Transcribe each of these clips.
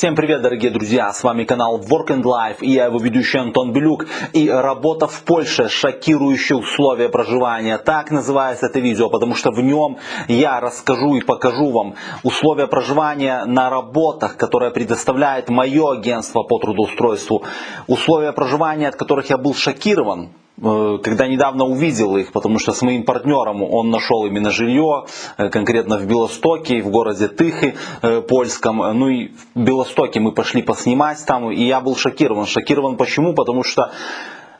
Всем привет, дорогие друзья! С вами канал Work and Life и я его ведущий Антон Белюк. И работа в Польше, шокирующие условия проживания. Так называется это видео, потому что в нем я расскажу и покажу вам условия проживания на работах, которые предоставляет мое агентство по трудоустройству. Условия проживания, от которых я был шокирован, когда недавно увидел их, потому что с моим партнером он нашел именно жилье, э, конкретно в Белостоке, в городе Тыхи э, польском. Ну и в Белостоке мы пошли поснимать там, и я был шокирован. Шокирован почему? Потому что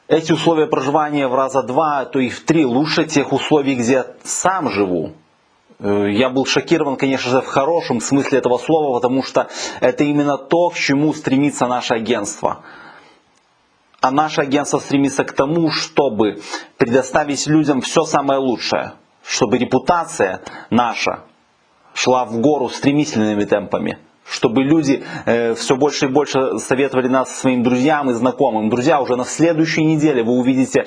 эти условия проживания в раза два, то и в три лучше тех условий, где я сам живу. Я был шокирован, конечно же, в хорошем смысле этого слова, потому что это именно то, к чему стремится наше агентство. А наше агентство стремится к тому, чтобы предоставить людям все самое лучшее, чтобы репутация наша шла в гору стремительными темпами, чтобы люди э, все больше и больше советовали нас своим друзьям и знакомым. Друзья, уже на следующей неделе вы увидите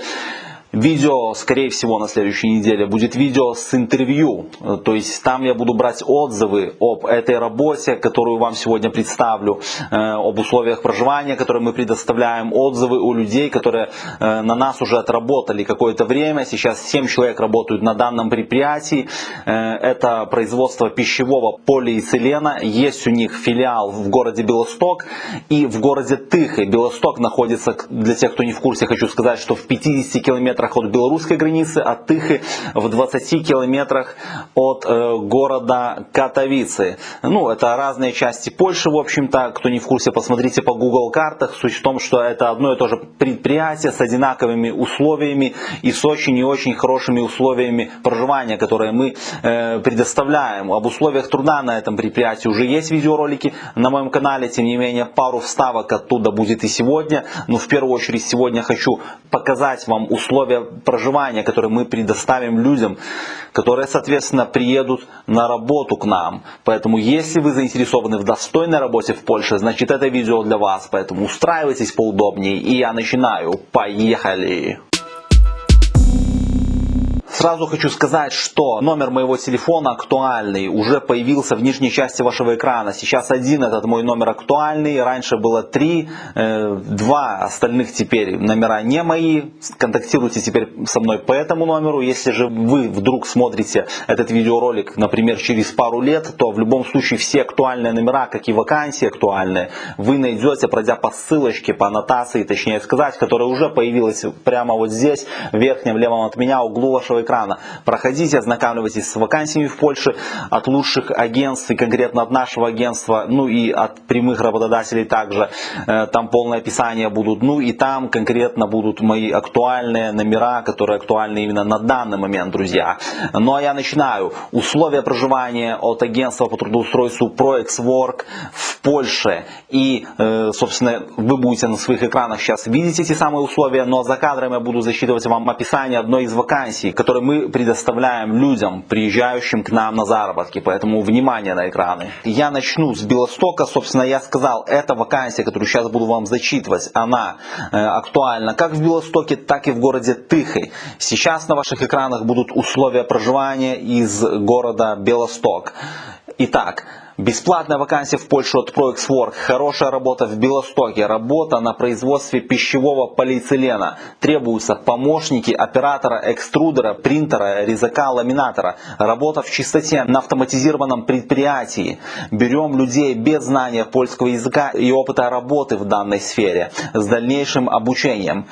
Видео, скорее всего, на следующей неделе будет видео с интервью. То есть там я буду брать отзывы об этой работе, которую вам сегодня представлю, э, об условиях проживания, которые мы предоставляем, отзывы у людей, которые э, на нас уже отработали какое-то время. Сейчас 7 человек работают на данном предприятии. Э, это производство пищевого полиэтилена. Есть у них филиал в городе Белосток и в городе Тыхе. Белосток находится, для тех, кто не в курсе, хочу сказать, что в 50 километрах километрах от белорусской границы, а Тыхи в 20 километрах от э, города Катовицы. Ну, это разные части Польши, в общем-то. Кто не в курсе, посмотрите по Google картах. Суть в том, что это одно и то же предприятие с одинаковыми условиями и с очень и очень хорошими условиями проживания, которые мы э, предоставляем. Об условиях труда на этом предприятии уже есть видеоролики на моем канале. Тем не менее, пару вставок оттуда будет и сегодня. Но в первую очередь сегодня хочу показать вам условия условия проживания, которые мы предоставим людям, которые, соответственно, приедут на работу к нам. Поэтому, если вы заинтересованы в достойной работе в Польше, значит это видео для вас. Поэтому устраивайтесь поудобнее. И я начинаю. Поехали! Сразу хочу сказать, что номер моего телефона актуальный уже появился в нижней части вашего экрана. Сейчас один этот мой номер актуальный, раньше было три, э, два остальных теперь номера не мои. Контактируйте теперь со мной по этому номеру. Если же вы вдруг смотрите этот видеоролик, например, через пару лет, то в любом случае все актуальные номера, как и вакансии актуальные, вы найдете, пройдя по ссылочке, по аннотации, точнее сказать, которая уже появилась прямо вот здесь, в верхнем левом от меня углу вашего экрана. Проходите, ознакомьтесь с вакансиями в Польше от лучших агентств и конкретно от нашего агентства, ну и от прямых работодателей также. Э, там полное описание будут. Ну и там конкретно будут мои актуальные номера, которые актуальны именно на данный момент, друзья. Ну а я начинаю. Условия проживания от агентства по трудоустройству ProExWork в Польше. И, э, собственно, вы будете на своих экранах сейчас видеть эти самые условия, но за кадром я буду засчитывать вам описание одной из вакансий, которая которые мы предоставляем людям, приезжающим к нам на заработки. Поэтому внимание на экраны. Я начну с Белостока. Собственно, я сказал, эта вакансия, которую сейчас буду вам зачитывать, она э, актуальна как в Белостоке, так и в городе Тыхой. Сейчас на ваших экранах будут условия проживания из города Белосток. Итак, Бесплатная вакансия в Польшу от ProExWork. Хорошая работа в Белостоке. Работа на производстве пищевого полиэтилена. Требуются помощники оператора экструдера, принтера, резака, ламинатора. Работа в чистоте на автоматизированном предприятии. Берем людей без знания польского языка и опыта работы в данной сфере с дальнейшим обучением.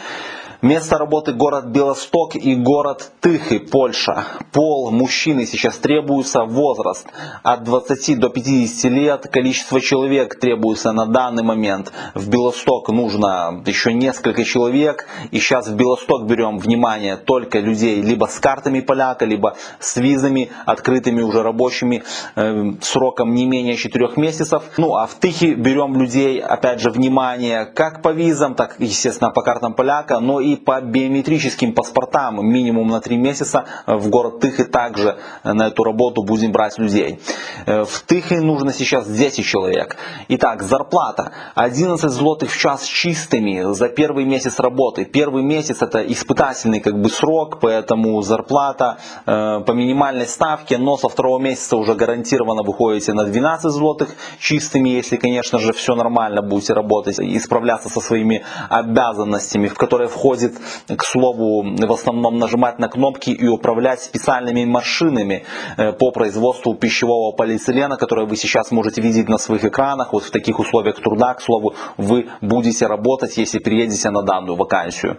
Место работы город Белосток и город Тыхы, Польша. Пол мужчины сейчас требуется, возраст от 20 до 50 лет, количество человек требуется на данный момент. В Белосток нужно еще несколько человек, и сейчас в Белосток берем внимание только людей либо с картами поляка, либо с визами, открытыми уже рабочими, э, сроком не менее 4 месяцев. Ну а в Тыхе берем людей, опять же, внимание как по визам, так естественно по картам поляка, но и по биометрическим паспортам минимум на 3 месяца в город Тыхи также на эту работу будем брать людей. Э, в Тыхе нужно сейчас 10 человек. Итак, зарплата 11 злотых в час чистыми за первый месяц работы. Первый месяц это испытательный как бы срок, поэтому зарплата э, по минимальной ставке, но со второго месяца уже гарантированно выходите на 12 злотых чистыми, если, конечно же, все нормально будете работать и справляться со своими обязанностями, в которые входит, к слову, в основном нажимать на кнопки и управлять специальными машинами э, по производству пищевого полиэтилена, которые вы сейчас можете видеть на своих экранах. Вот в таких условиях труда, к слову, вы будете работать, если приедете на данную вакансию.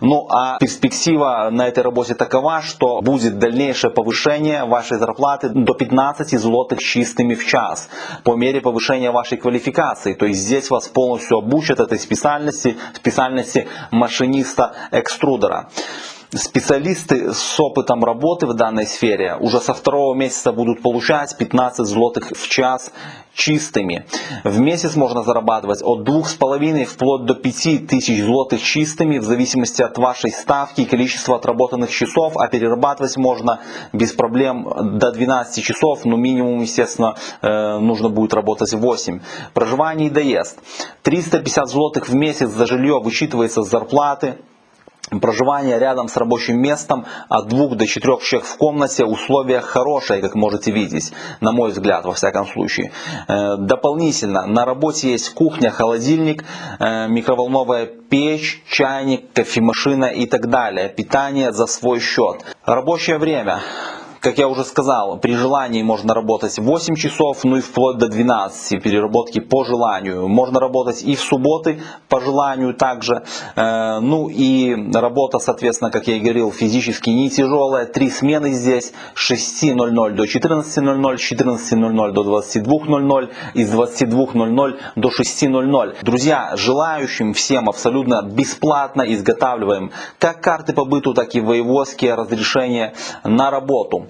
Ну а перспектива на этой работе такова, что будет дальнейшее повышение вашей зарплаты до 15 злотых чистыми в час по мере повышения вашей квалификации. То есть здесь вас полностью обучат этой специальности, специальности машиниста-экструдера. Специалисты с опытом работы в данной сфере уже со второго месяца будут получать 15 злотых в час чистыми. В месяц можно зарабатывать от 2,5 вплоть до 5 тысяч злотых чистыми в зависимости от вашей ставки и количества отработанных часов, а перерабатывать можно без проблем до 12 часов, но минимум, естественно, э, нужно будет работать 8. Проживание и доезд. 350 злотых в месяц за жилье вычитывается с зарплаты проживание рядом с рабочим местом от двух до четырех человек в комнате условия хорошие, как можете видеть, на мой взгляд, во всяком случае. Э, дополнительно на работе есть кухня, холодильник, э, микроволновая печь, чайник, кофемашина и так далее. Питание за свой счет. Рабочее время как я уже сказал, при желании можно работать 8 часов, ну и вплоть до 12 переработки по желанию. Можно работать и в субботы по желанию также. Э, ну и работа, соответственно, как я и говорил, физически не тяжелая. Три смены здесь с 6.00 до 14.00, с 14.00 до 22.00 и с 22.00 до 6.00. Друзья, желающим всем абсолютно бесплатно изготавливаем как карты по быту, так и воеводские разрешения на работу.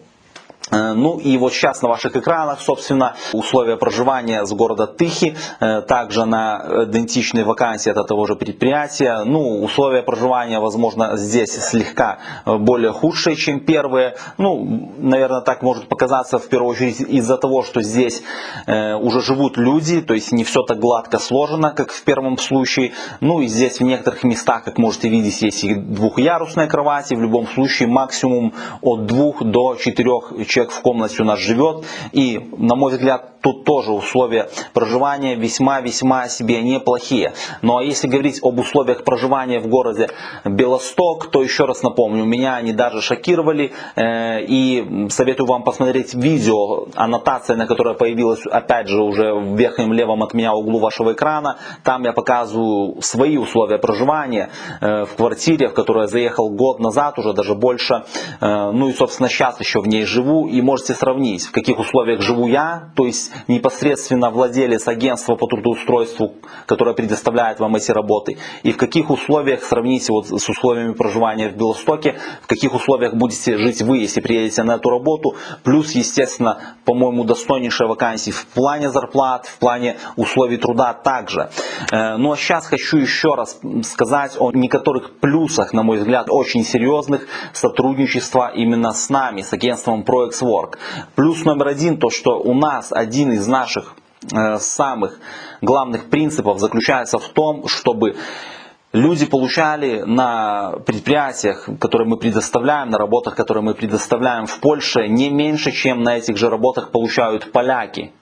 Э, ну и вот сейчас на ваших экранах, собственно, условия проживания с города Тыхи, э, также на идентичной вакансии от того же предприятия. Ну, условия проживания, возможно, здесь слегка э, более худшие, чем первые. Ну, наверное, так может показаться в первую очередь из-за того, что здесь уже живут люди, то есть не все так гладко сложено, как в первом случае. Ну и здесь в некоторых местах, как можете видеть, есть и двухъярусные кровати. В любом случае максимум от двух до четырех человек в комнате у нас живет. И, на мой взгляд, тут тоже условия проживания весьма-весьма себе неплохие. Ну а если говорить об условиях проживания в городе Белосток, то еще раз напомню, меня они даже шокировали. Э, и советую вам посмотреть видео, аннотация на которой появилась опять же уже в верхнем левом от меня углу вашего экрана. Там я показываю свои условия проживания э, в квартире, в которую я заехал год назад, уже даже больше. Э, ну и собственно сейчас еще в ней живу и можете сравнить, в каких условиях живу я, то есть непосредственно владелец агентства по трудоустройству, которое предоставляет вам эти работы, и в каких условиях, сравните вот с условиями проживания в Белостоке, в каких условиях будете жить вы, если приедете на эту работу, плюс, естественно, по-моему, достойнейшая вакансия в плане зарплат, в плане условий труда также. Э, ну а сейчас хочу еще раз сказать о некоторых плюсах, на мой взгляд, очень серьезных сотрудничества именно с нами, с агентством ProEx Work. Плюс номер один, то что у нас один из наших э, самых главных принципов заключается в том, чтобы люди получали на предприятиях, которые мы предоставляем, на работах, которые мы предоставляем в Польше, не меньше, чем на этих же работах получают поляки.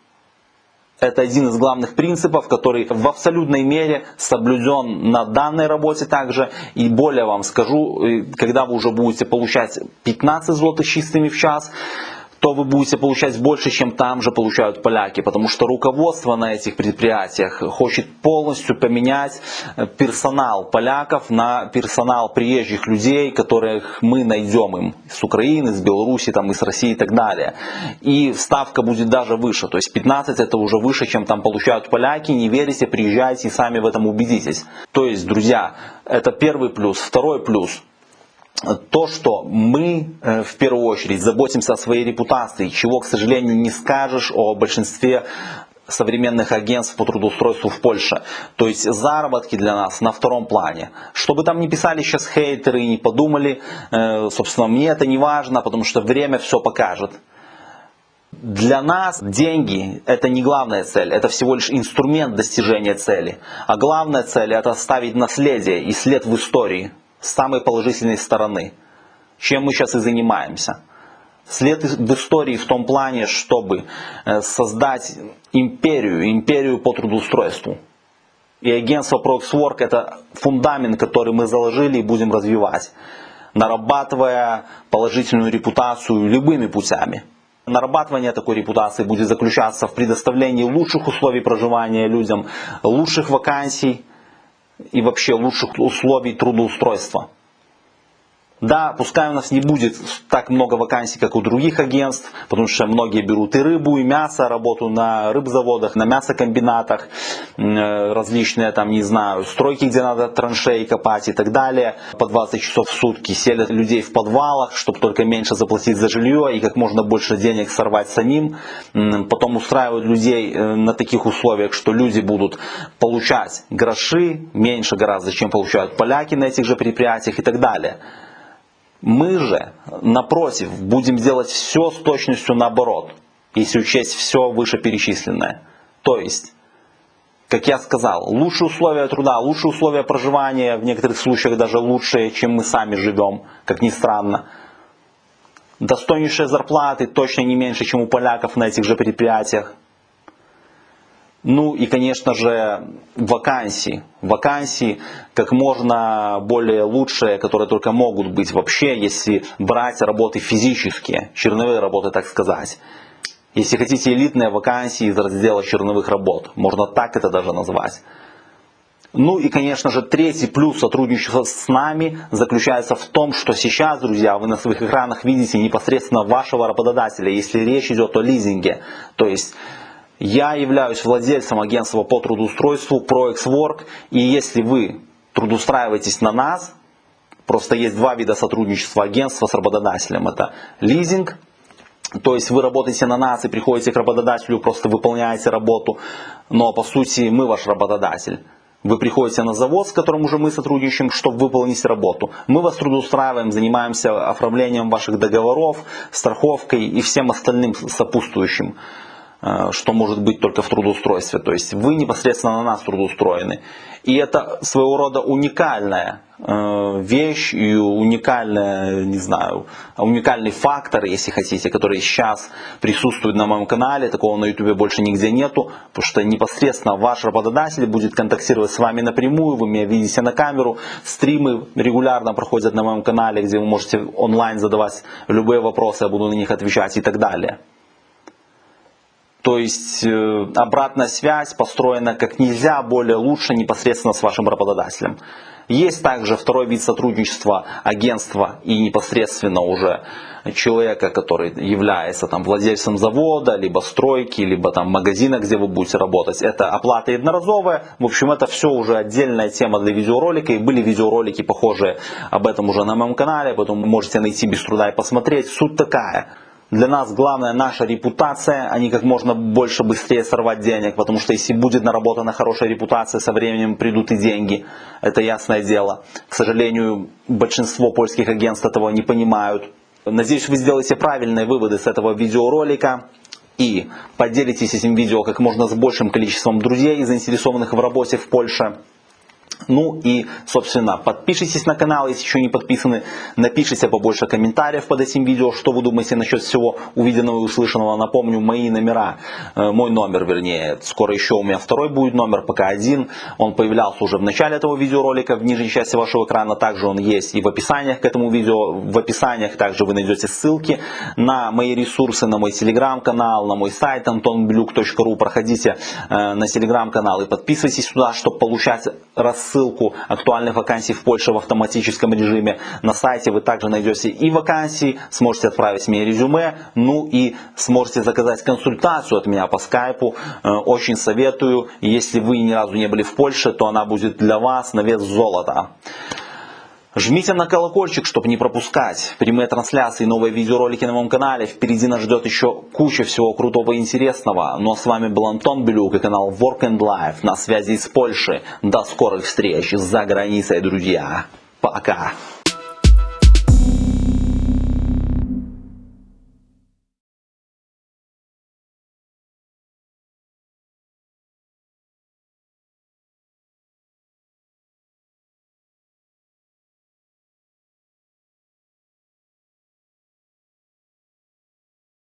Это один из главных принципов, который в абсолютной мере соблюден на данной работе также. И более вам скажу, э, когда вы уже будете получать 15 злотых чистыми в час, то вы будете получать больше, чем там же получают поляки, потому что руководство на этих предприятиях хочет полностью поменять э, персонал поляков на персонал приезжих людей, которых мы найдем им с Украины, с Беларуси, там, из России и так далее. И ставка будет даже выше, то есть 15 это уже выше, чем там получают поляки, не верите, приезжайте и сами в этом убедитесь. То есть, друзья, это первый плюс. Второй плюс – то, что мы э, в первую очередь заботимся о своей репутации, чего, к сожалению, не скажешь о большинстве современных агентств по трудоустройству в Польше. То есть заработки для нас на втором плане. Чтобы там не писали сейчас хейтеры и не подумали, э, собственно, мне это не важно, потому что время все покажет. Для нас деньги это не главная цель, это всего лишь инструмент достижения цели. А главная цель это оставить наследие и след в истории самой положительной стороны. Чем мы сейчас и занимаемся. След в истории в том плане, чтобы э, создать империю, империю по трудоустройству. И агентство ProXWork это фундамент, который мы заложили и будем развивать, нарабатывая положительную репутацию любыми путями. Нарабатывание такой репутации будет заключаться в предоставлении лучших условий проживания людям, лучших вакансий и вообще лучших условий трудоустройства. Да, пускай у нас не будет так много вакансий, как у других агентств, потому что многие берут и рыбу, и мясо, работу на рыбзаводах, на мясокомбинатах, э, различные там, не знаю, стройки, где надо траншеи копать и так далее. По 20 часов в сутки селят людей в подвалах, чтобы только меньше заплатить за жилье и как можно больше денег сорвать самим. Потом устраивают людей э, на таких условиях, что люди будут получать гроши, меньше гораздо, чем получают поляки на этих же предприятиях и так далее. Мы же, напротив, будем делать все с точностью наоборот, если учесть все вышеперечисленное. То есть, как я сказал, лучшие условия труда, лучшие условия проживания, в некоторых случаях даже лучшие, чем мы сами живем, как ни странно. Достойнейшие зарплаты, точно не меньше, чем у поляков на этих же предприятиях. Ну и, конечно же, вакансии. Вакансии как можно более лучшие, которые только могут быть вообще, если брать работы физические, черновые работы, так сказать. Если хотите элитные вакансии из раздела черновых работ, можно так это даже назвать. Ну и, конечно же, третий плюс сотрудничества с нами заключается в том, что сейчас, друзья, вы на своих экранах видите непосредственно вашего работодателя, если речь идет о лизинге. То есть я являюсь владельцем агентства по трудоустройству ProExWork, и если вы трудоустраиваетесь на нас, просто есть два вида сотрудничества агентства с работодателем. Это лизинг, то есть вы работаете на нас и приходите к работодателю, просто выполняете работу, но по сути мы ваш работодатель. Вы приходите на завод, с которым уже мы сотрудничаем, чтобы выполнить работу. Мы вас трудоустраиваем, занимаемся оформлением ваших договоров, страховкой и всем остальным сопутствующим. Э, что может быть только в трудоустройстве. То есть вы непосредственно на нас трудоустроены. И это своего рода уникальная э, вещь и уникальная, не знаю, уникальный фактор, если хотите, который сейчас присутствует на моем канале, такого на YouTube больше нигде нету, потому что непосредственно ваш работодатель будет контактировать с вами напрямую, вы меня видите на камеру, стримы регулярно проходят на моем канале, где вы можете онлайн задавать любые вопросы, я буду на них отвечать и так далее. То есть э, обратная связь построена как нельзя более лучше непосредственно с вашим работодателем. Есть также второй вид сотрудничества агентства и непосредственно уже человека, который является там, владельцем завода, либо стройки, либо там, магазина, где вы будете работать. Это оплата единоразовая. В общем, это все уже отдельная тема для видеоролика. И были видеоролики похожие об этом уже на моем канале, поэтому можете найти без труда и посмотреть. Суть такая. Для нас главная наша репутация, а не как можно больше быстрее сорвать денег, потому что если будет наработана хорошая репутация, со временем придут и деньги. Это ясное дело. К сожалению, большинство польских агентств этого не понимают. Надеюсь, вы сделаете правильные выводы с этого видеоролика и поделитесь этим видео как можно с большим количеством друзей, заинтересованных в работе в Польше. Ну и, собственно, подпишитесь на канал, если еще не подписаны. Напишите побольше комментариев под этим видео, что вы думаете насчет всего увиденного и услышанного. Напомню, мои номера, э, мой номер, вернее, скоро еще у меня второй будет номер, пока один. Он появлялся уже в начале этого видеоролика, в нижней части вашего экрана. Также он есть и в описаниях к этому видео. В описаниях также вы найдете ссылки на мои ресурсы, на мой телеграм-канал, на мой сайт antonblюк.ru. Проходите э, на телеграм-канал и подписывайтесь сюда, чтобы получать рассылки ссылку актуальных вакансий в Польше в автоматическом режиме. На сайте вы также найдете и вакансии, сможете отправить мне резюме, ну и сможете заказать консультацию от меня по скайпу. Э, очень советую. Если вы ни разу не были в Польше, то она будет для вас на вес золота. Жмите на колокольчик, чтобы не пропускать прямые трансляции, новые видеоролики на моем канале. Впереди нас ждет еще куча всего крутого и интересного. Ну а с вами был Антон Белюк и канал Work and Life на связи из Польши. До скорых встреч за границей, друзья. Пока.